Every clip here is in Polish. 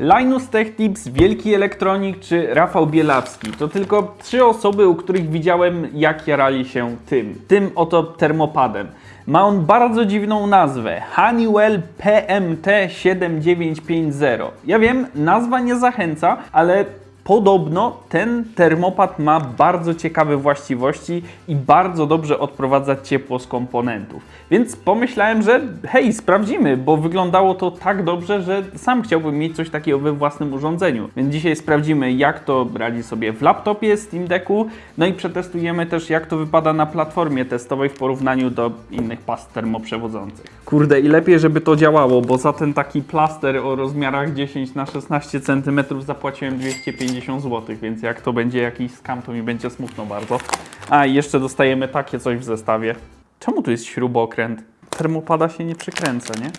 Linus Tech Tips, Wielki Elektronik czy Rafał Bielawski to tylko trzy osoby, u których widziałem jak jarali się tym, tym oto termopadem. Ma on bardzo dziwną nazwę Honeywell PMT7950. Ja wiem, nazwa nie zachęca, ale Podobno ten termopad ma bardzo ciekawe właściwości i bardzo dobrze odprowadza ciepło z komponentów. Więc pomyślałem, że hej, sprawdzimy, bo wyglądało to tak dobrze, że sam chciałbym mieć coś takiego we własnym urządzeniu. Więc dzisiaj sprawdzimy, jak to radzi sobie w laptopie Steam Decku, no i przetestujemy też, jak to wypada na platformie testowej w porównaniu do innych past termoprzewodzących. Kurde, i lepiej, żeby to działało, bo za ten taki plaster o rozmiarach 10 na 16 cm zapłaciłem 250 zł, więc jak to będzie jakiś skam, to mi będzie smutno bardzo. A i jeszcze dostajemy takie coś w zestawie. Czemu tu jest śrubokręt? Termopada się nie przykręca, nie?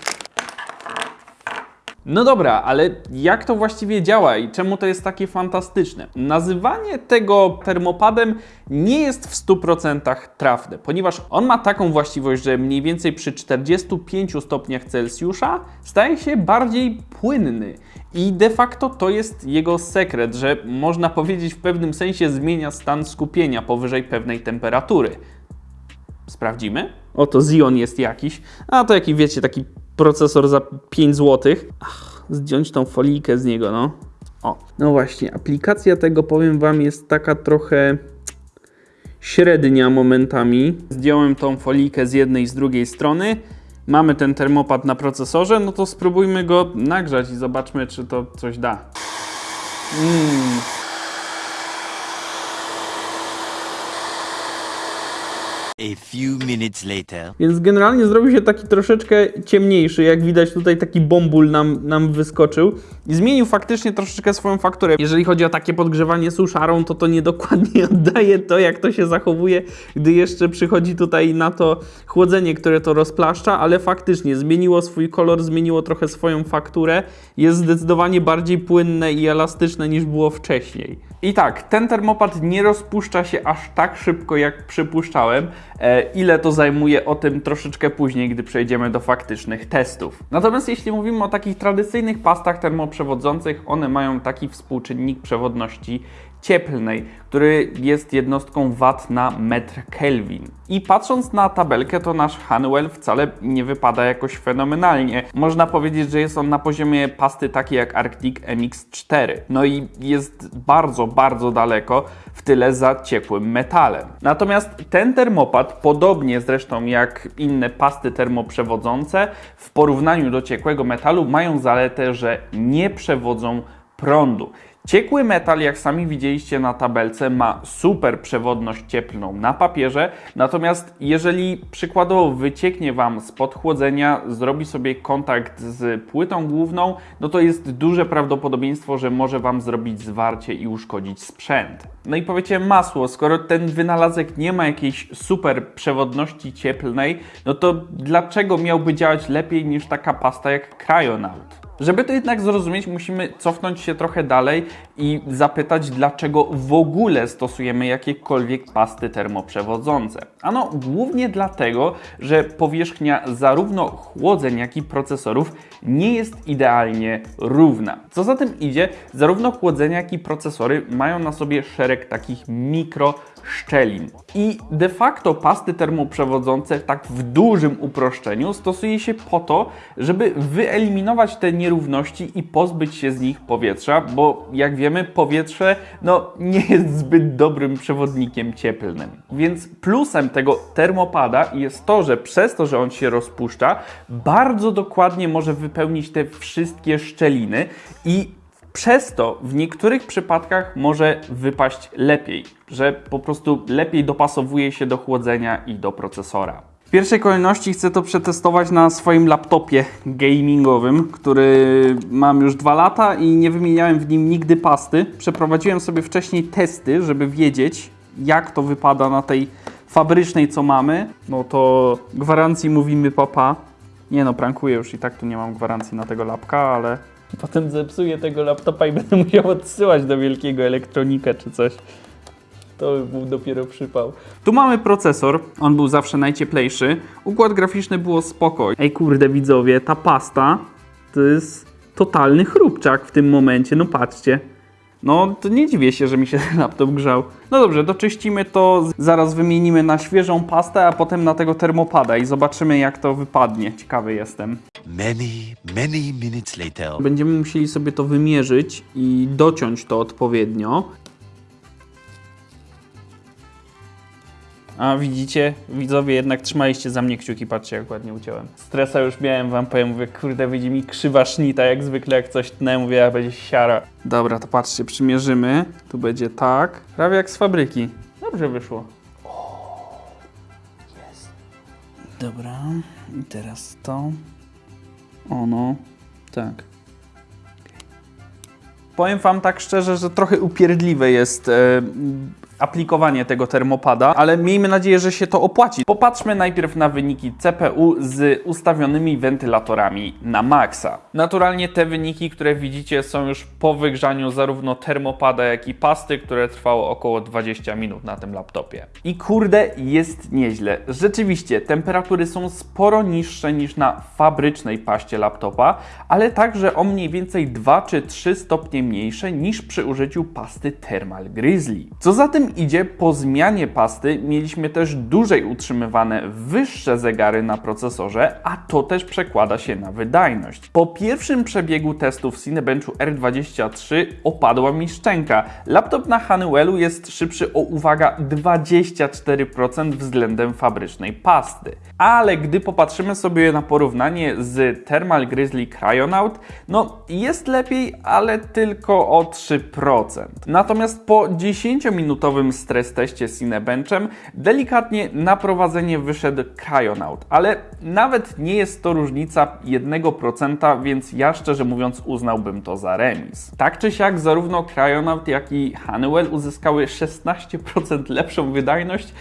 No dobra, ale jak to właściwie działa i czemu to jest takie fantastyczne? Nazywanie tego termopadem nie jest w 100% trafne, ponieważ on ma taką właściwość, że mniej więcej przy 45 stopniach Celsjusza staje się bardziej płynny. I de facto to jest jego sekret, że można powiedzieć w pewnym sensie zmienia stan skupienia powyżej pewnej temperatury. Sprawdzimy? Oto Xeon jest jakiś, a to jaki wiecie, taki procesor za 5 zł. Ach, zdjąć tą folijkę z niego, no. O, no właśnie, aplikacja tego, powiem Wam, jest taka trochę średnia momentami. Zdjąłem tą folijkę z jednej i z drugiej strony. Mamy ten termopad na procesorze, no to spróbujmy go nagrzać i zobaczmy, czy to coś da. Mm. A few minutes later. Więc generalnie zrobił się taki troszeczkę ciemniejszy, jak widać tutaj taki bombul nam, nam wyskoczył i zmienił faktycznie troszeczkę swoją fakturę. Jeżeli chodzi o takie podgrzewanie suszarą, to to niedokładnie oddaje to, jak to się zachowuje, gdy jeszcze przychodzi tutaj na to chłodzenie, które to rozplaszcza, ale faktycznie zmieniło swój kolor, zmieniło trochę swoją fakturę, jest zdecydowanie bardziej płynne i elastyczne niż było wcześniej. I tak, ten termopad nie rozpuszcza się aż tak szybko, jak przypuszczałem. E, ile to zajmuje, o tym troszeczkę później, gdy przejdziemy do faktycznych testów. Natomiast jeśli mówimy o takich tradycyjnych pastach termoprzewodzących, one mają taki współczynnik przewodności cieplnej, który jest jednostką watt na metr Kelvin. I patrząc na tabelkę, to nasz Honeywell wcale nie wypada jakoś fenomenalnie. Można powiedzieć, że jest on na poziomie pasty takiej jak Arctic MX4. No i jest bardzo, bardzo daleko w tyle za ciepłym metalem. Natomiast ten termopad, podobnie zresztą jak inne pasty termoprzewodzące, w porównaniu do ciekłego metalu mają zaletę, że nie przewodzą prądu. Ciekły metal, jak sami widzieliście na tabelce, ma super przewodność cieplną na papierze, natomiast jeżeli przykładowo wycieknie Wam z podchłodzenia, zrobi sobie kontakt z płytą główną, no to jest duże prawdopodobieństwo, że może Wam zrobić zwarcie i uszkodzić sprzęt. No i powiecie masło, skoro ten wynalazek nie ma jakiejś super przewodności cieplnej, no to dlaczego miałby działać lepiej niż taka pasta jak Cryonaut? Żeby to jednak zrozumieć, musimy cofnąć się trochę dalej i zapytać, dlaczego w ogóle stosujemy jakiekolwiek pasty termoprzewodzące. Ano, głównie dlatego, że powierzchnia zarówno chłodzeń, jak i procesorów nie jest idealnie równa. Co za tym idzie, zarówno chłodzenia, jak i procesory mają na sobie szereg takich mikro szczelin. I de facto pasty termoprzewodzące tak w dużym uproszczeniu stosuje się po to, żeby wyeliminować te nierówności i pozbyć się z nich powietrza, bo jak wiemy powietrze no, nie jest zbyt dobrym przewodnikiem cieplnym. Więc plusem tego termopada jest to, że przez to, że on się rozpuszcza, bardzo dokładnie może wypełnić te wszystkie szczeliny i przez to w niektórych przypadkach może wypaść lepiej, że po prostu lepiej dopasowuje się do chłodzenia i do procesora. W pierwszej kolejności chcę to przetestować na swoim laptopie gamingowym, który mam już dwa lata i nie wymieniałem w nim nigdy pasty. Przeprowadziłem sobie wcześniej testy, żeby wiedzieć, jak to wypada na tej fabrycznej, co mamy. No to gwarancji mówimy papa. Nie no, prankuję już i tak tu nie mam gwarancji na tego lapka, ale potem zepsuję tego laptopa i będę musiał odsyłać do wielkiego elektronika czy coś. To by był dopiero przypał. Tu mamy procesor, on był zawsze najcieplejszy. Układ graficzny było spoko. Ej kurde widzowie, ta pasta to jest totalny chrupczak w tym momencie, no patrzcie. No, to nie dziwię się, że mi się ten laptop grzał. No dobrze, doczyścimy to, zaraz wymienimy na świeżą pastę, a potem na tego termopada i zobaczymy jak to wypadnie. Ciekawy jestem. Many, many minutes later. Będziemy musieli sobie to wymierzyć i dociąć to odpowiednio. A widzicie, widzowie jednak trzymaliście za mnie kciuki, patrzcie jak ładnie uciąłem. Stresa już miałem, wam powiem, mówię, kurde, wyjdzie mi krzywa sznita, jak zwykle jak coś tnę, mówię, a będzie siara. Dobra, to patrzcie, przymierzymy, tu będzie tak, prawie jak z fabryki. Dobrze wyszło. Jest. Dobra, i teraz to. Ono, tak. Powiem wam tak szczerze, że trochę upierdliwe jest e, aplikowanie tego termopada, ale miejmy nadzieję, że się to opłaci. Popatrzmy najpierw na wyniki CPU z ustawionymi wentylatorami na maksa. Naturalnie te wyniki, które widzicie są już po wygrzaniu zarówno termopada, jak i pasty, które trwało około 20 minut na tym laptopie. I kurde, jest nieźle. Rzeczywiście, temperatury są sporo niższe niż na fabrycznej paście laptopa, ale także o mniej więcej 2 czy 3 stopnie mniejsze niż przy użyciu pasty Thermal Grizzly. Co za idzie, po zmianie pasty mieliśmy też dłużej utrzymywane wyższe zegary na procesorze, a to też przekłada się na wydajność. Po pierwszym przebiegu testów w Cinebenchu R23 opadła mi szczęka. Laptop na Honeywellu jest szybszy o uwaga 24% względem fabrycznej pasty. Ale gdy popatrzymy sobie na porównanie z Thermal Grizzly Cryonaut, no jest lepiej, ale tylko o 3%. Natomiast po 10-minutowym stres teście z Cinebenchem delikatnie na prowadzenie wyszedł Cryonaut, ale nawet nie jest to różnica 1%, więc ja szczerze mówiąc uznałbym to za remis. Tak czy siak zarówno Cryonaut jak i Honeywell uzyskały 16% lepszą wydajność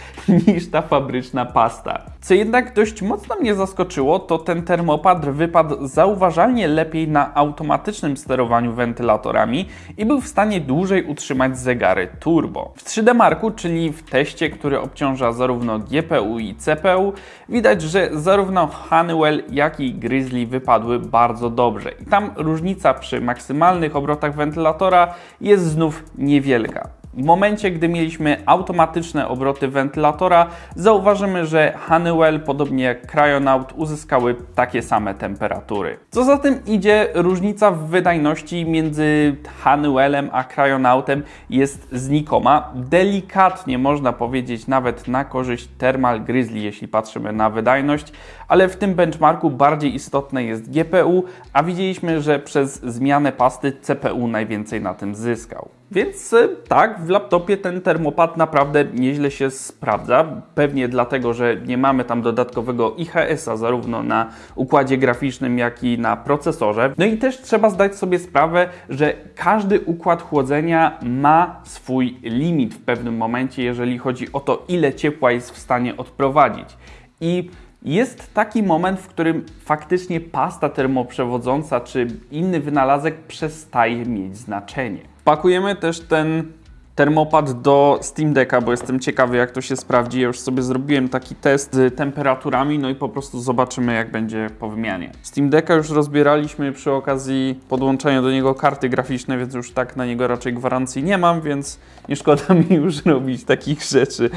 niż ta fabryczna pasta. Co jednak dość mocno mnie zaskoczyło, to ten termopad wypadł zauważalnie lepiej na automatycznym sterowaniu wentylatorami i był w stanie dłużej utrzymać zegary turbo. W 3D Marku, czyli w teście, który obciąża zarówno GPU i CPU, widać, że zarówno Honeywell, jak i Grizzly wypadły bardzo dobrze. I tam różnica przy maksymalnych obrotach wentylatora jest znów niewielka. W momencie, gdy mieliśmy automatyczne obroty wentylatora, zauważymy, że Honeywell, podobnie jak Cryonaut, uzyskały takie same temperatury. Co za tym idzie, różnica w wydajności między Honeywellem a Cryonautem jest znikoma. Delikatnie można powiedzieć nawet na korzyść Thermal Grizzly, jeśli patrzymy na wydajność, ale w tym benchmarku bardziej istotne jest GPU, a widzieliśmy, że przez zmianę pasty CPU najwięcej na tym zyskał. Więc e, tak, w laptopie ten termopad naprawdę nieźle się sprawdza. Pewnie dlatego, że nie mamy tam dodatkowego IHS-a zarówno na układzie graficznym, jak i na procesorze. No i też trzeba zdać sobie sprawę, że każdy układ chłodzenia ma swój limit w pewnym momencie, jeżeli chodzi o to, ile ciepła jest w stanie odprowadzić. I jest taki moment, w którym faktycznie pasta termoprzewodząca czy inny wynalazek przestaje mieć znaczenie. Pakujemy też ten termopad do Steam Decka, bo jestem ciekawy jak to się sprawdzi. Ja już sobie zrobiłem taki test z temperaturami, no i po prostu zobaczymy jak będzie po wymianie. Steam Decka już rozbieraliśmy przy okazji podłączenia do niego karty graficzne, więc już tak na niego raczej gwarancji nie mam, więc nie szkoda mi już robić takich rzeczy.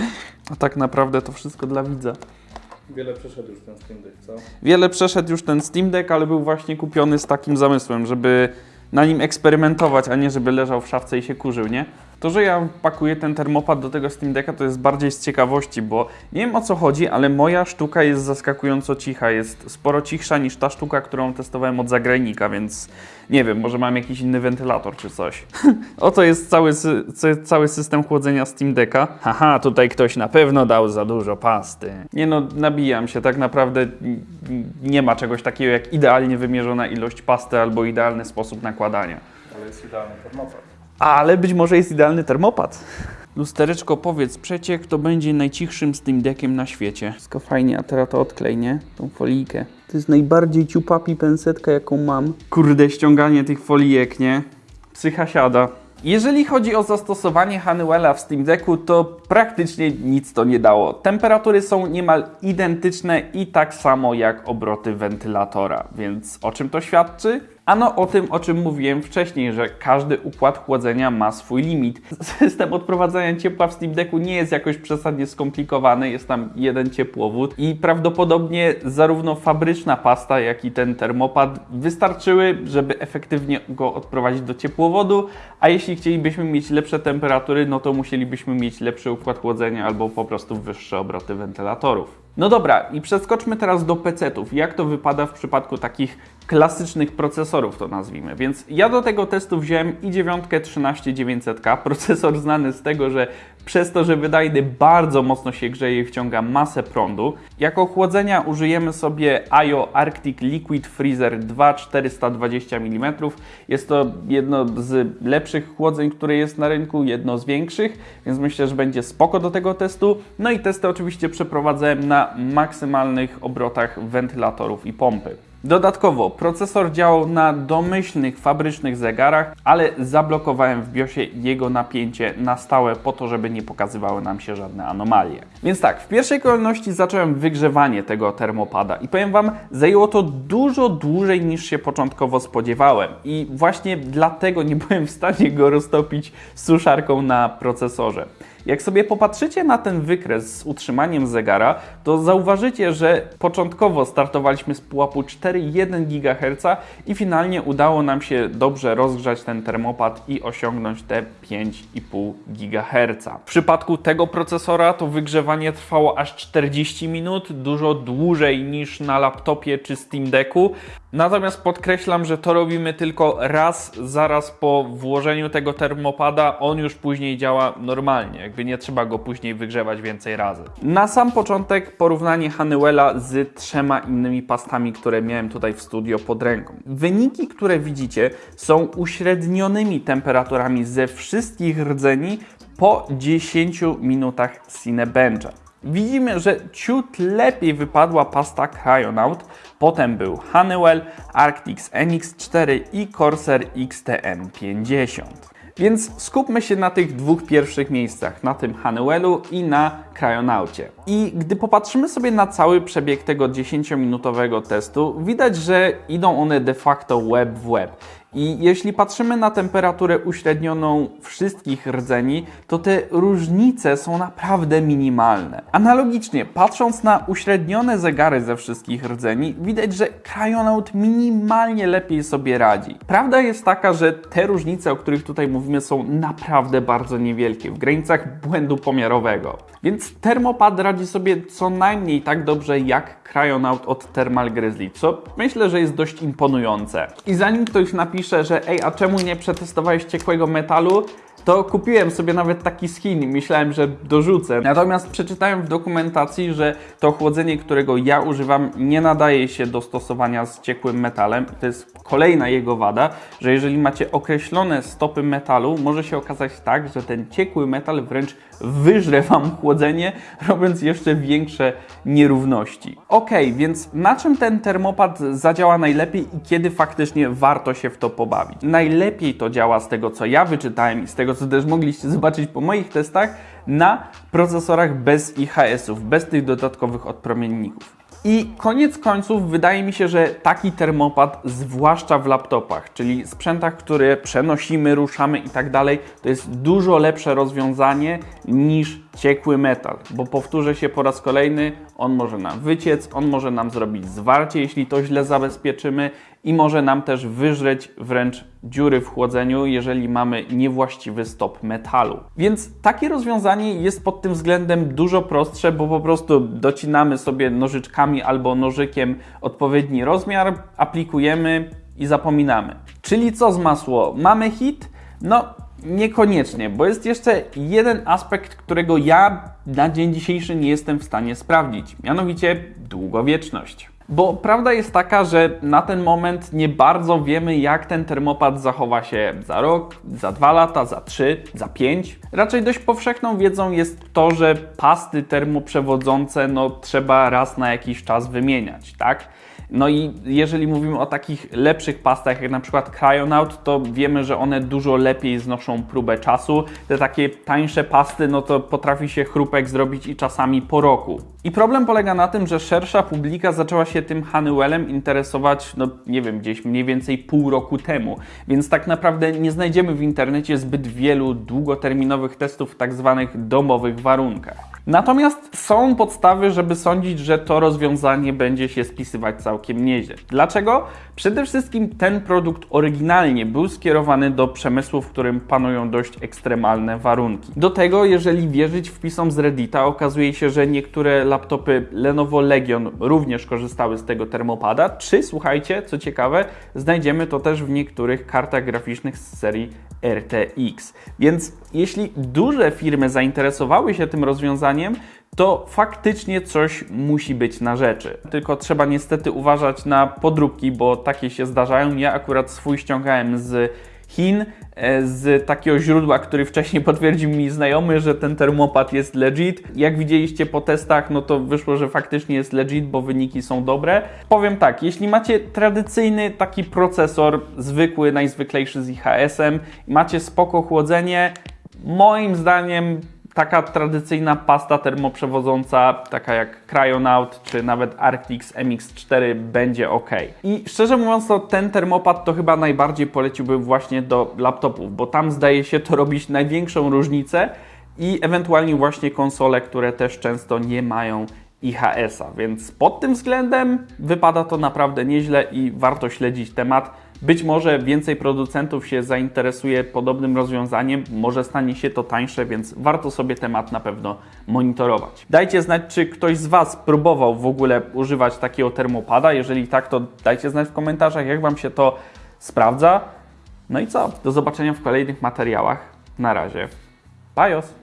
A tak naprawdę to wszystko dla widza. Wiele przeszedł już ten Steam Deck, co? Wiele przeszedł już ten Steam Deck, ale był właśnie kupiony z takim zamysłem, żeby na nim eksperymentować, a nie żeby leżał w szafce i się kurzył, nie? To, że ja pakuję ten termopad do tego Steam Decka, to jest bardziej z ciekawości, bo nie wiem o co chodzi, ale moja sztuka jest zaskakująco cicha. Jest sporo cichsza niż ta sztuka, którą testowałem od zagrajnika, więc nie wiem, może mam jakiś inny wentylator czy coś. Oto jest cały, cały system chłodzenia Steam Decka. Haha, tutaj ktoś na pewno dał za dużo pasty. Nie no, nabijam się, tak naprawdę nie ma czegoś takiego jak idealnie wymierzona ilość pasty albo idealny sposób nakładania. Ale jest idealny termopad. Ale być może jest idealny termopad. Lustereczko, powiedz przecie, kto będzie najcichszym Steam Deckiem na świecie. Wszystko fajnie, a teraz to odklej, nie? Tą folijkę. To jest najbardziej ciupapi pensetka, jaką mam. Kurde, ściąganie tych folijek, nie? Psycha siada. Jeżeli chodzi o zastosowanie Honeywella w Steam Decku, to praktycznie nic to nie dało. Temperatury są niemal identyczne i tak samo jak obroty wentylatora. Więc o czym to świadczy? Ano o tym, o czym mówiłem wcześniej, że każdy układ chłodzenia ma swój limit. System odprowadzania ciepła w Steam Decku nie jest jakoś przesadnie skomplikowany, jest tam jeden ciepłowód i prawdopodobnie zarówno fabryczna pasta, jak i ten termopad wystarczyły, żeby efektywnie go odprowadzić do ciepłowodu, a jeśli chcielibyśmy mieć lepsze temperatury, no to musielibyśmy mieć lepszy układ chłodzenia albo po prostu wyższe obroty wentylatorów. No dobra, i przeskoczmy teraz do PC-ów. Jak to wypada w przypadku takich klasycznych procesorów, to nazwijmy. Więc ja do tego testu wziąłem i9 13900K, procesor znany z tego, że przez to, że wydajny bardzo mocno się grzeje i wciąga masę prądu. Jako chłodzenia użyjemy sobie IO Arctic Liquid Freezer 2 420 mm. Jest to jedno z lepszych chłodzeń, które jest na rynku, jedno z większych, więc myślę, że będzie spoko do tego testu. No i testy oczywiście przeprowadzałem na maksymalnych obrotach wentylatorów i pompy. Dodatkowo procesor działał na domyślnych fabrycznych zegarach, ale zablokowałem w BIOSie jego napięcie na stałe po to, żeby nie pokazywały nam się żadne anomalie. Więc tak, w pierwszej kolejności zacząłem wygrzewanie tego termopada i powiem Wam, zajęło to dużo dłużej niż się początkowo spodziewałem i właśnie dlatego nie byłem w stanie go roztopić suszarką na procesorze. Jak sobie popatrzycie na ten wykres z utrzymaniem zegara, to zauważycie, że początkowo startowaliśmy z pułapu 4,1 GHz i finalnie udało nam się dobrze rozgrzać ten termopad i osiągnąć te 5,5 GHz. W przypadku tego procesora to wygrzewanie trwało aż 40 minut, dużo dłużej niż na laptopie czy Steam Decku. Natomiast podkreślam, że to robimy tylko raz zaraz po włożeniu tego termopada, on już później działa normalnie, jakby nie trzeba go później wygrzewać więcej razy. Na sam początek porównanie Honeywella z trzema innymi pastami, które miałem tutaj w studio pod ręką. Wyniki, które widzicie są uśrednionymi temperaturami ze wszystkich rdzeni po 10 minutach Cinebencha. Widzimy, że ciut lepiej wypadła pasta Cryonaut, potem był Honeywell, Arctix NX4 i Corsair XTM50. Więc skupmy się na tych dwóch pierwszych miejscach, na tym Honeywellu i na Cryonaucie. I gdy popatrzymy sobie na cały przebieg tego 10-minutowego testu, widać, że idą one de facto web w web. I jeśli patrzymy na temperaturę uśrednioną wszystkich rdzeni, to te różnice są naprawdę minimalne. Analogicznie, patrząc na uśrednione zegary ze wszystkich rdzeni, widać, że Cryonaut minimalnie lepiej sobie radzi. Prawda jest taka, że te różnice, o których tutaj mówimy, są naprawdę bardzo niewielkie, w granicach błędu pomiarowego. Więc Thermopad radzi sobie co najmniej tak dobrze jak Cryonaut od Thermal Grizzly, co myślę, że jest dość imponujące. I zanim ktoś napisze, że ej, a czemu nie przetestowałeś ciekłego metalu, to kupiłem sobie nawet taki skin i myślałem, że dorzucę. Natomiast przeczytałem w dokumentacji, że to chłodzenie, którego ja używam, nie nadaje się do stosowania z ciekłym metalem. To jest kolejna jego wada, że jeżeli macie określone stopy metalu, może się okazać tak, że ten ciekły metal wręcz wyżre Wam chłodzenie, robiąc jeszcze większe nierówności. Ok, więc na czym ten termopad zadziała najlepiej i kiedy faktycznie warto się w to pobawić? Najlepiej to działa z tego, co ja wyczytałem i z tego, co też mogliście zobaczyć po moich testach, na procesorach bez IHS-ów, bez tych dodatkowych odpromienników. I koniec końców wydaje mi się, że taki termopad, zwłaszcza w laptopach, czyli sprzętach, które przenosimy, ruszamy i tak dalej, to jest dużo lepsze rozwiązanie niż ciekły metal, bo powtórzę się po raz kolejny, on może nam wyciec, on może nam zrobić zwarcie, jeśli to źle zabezpieczymy i może nam też wyżreć wręcz dziury w chłodzeniu, jeżeli mamy niewłaściwy stop metalu. Więc takie rozwiązanie jest pod tym względem dużo prostsze, bo po prostu docinamy sobie nożyczkami albo nożykiem odpowiedni rozmiar, aplikujemy i zapominamy. Czyli co z masło? Mamy hit? No, Niekoniecznie, bo jest jeszcze jeden aspekt, którego ja na dzień dzisiejszy nie jestem w stanie sprawdzić, mianowicie długowieczność. Bo prawda jest taka, że na ten moment nie bardzo wiemy, jak ten termopad zachowa się za rok, za dwa lata, za trzy, za pięć. Raczej dość powszechną wiedzą jest to, że pasty termoprzewodzące no, trzeba raz na jakiś czas wymieniać, tak? No i jeżeli mówimy o takich lepszych pastach, jak na przykład Cryonaut, to wiemy, że one dużo lepiej znoszą próbę czasu. Te takie tańsze pasty, no to potrafi się chrupek zrobić i czasami po roku. I problem polega na tym, że szersza publika zaczęła się tym Honeywellem interesować, no nie wiem, gdzieś mniej więcej pół roku temu. Więc tak naprawdę nie znajdziemy w internecie zbyt wielu długoterminowych testów w tak zwanych domowych warunkach. Natomiast są podstawy, żeby sądzić, że to rozwiązanie będzie się spisywać całkiem nieźle. Dlaczego? Przede wszystkim ten produkt oryginalnie był skierowany do przemysłu, w którym panują dość ekstremalne warunki. Do tego, jeżeli wierzyć wpisom z Reddita, okazuje się, że niektóre laptopy Lenovo Legion również korzystały z tego termopada, czy słuchajcie, co ciekawe, znajdziemy to też w niektórych kartach graficznych z serii RTX. Więc jeśli duże firmy zainteresowały się tym rozwiązaniem, to faktycznie coś musi być na rzeczy. Tylko trzeba niestety uważać na podróbki, bo takie się zdarzają. Ja akurat swój ściągałem z Chin, e, z takiego źródła, który wcześniej potwierdził mi znajomy, że ten termopad jest legit. Jak widzieliście po testach, no to wyszło, że faktycznie jest legit, bo wyniki są dobre. Powiem tak, jeśli macie tradycyjny taki procesor, zwykły, najzwyklejszy z IHS-em, macie spoko chłodzenie, moim zdaniem taka tradycyjna pasta termoprzewodząca, taka jak Cryonaut czy nawet Arctix MX4 będzie ok. I szczerze mówiąc, to ten termopad to chyba najbardziej poleciłbym właśnie do laptopów, bo tam zdaje się to robić największą różnicę i ewentualnie właśnie konsole, które też często nie mają IHS-a, więc pod tym względem wypada to naprawdę nieźle i warto śledzić temat. Być może więcej producentów się zainteresuje podobnym rozwiązaniem, może stanie się to tańsze, więc warto sobie temat na pewno monitorować. Dajcie znać, czy ktoś z Was próbował w ogóle używać takiego termopada. Jeżeli tak, to dajcie znać w komentarzach, jak Wam się to sprawdza. No i co? Do zobaczenia w kolejnych materiałach. Na razie. Bajos!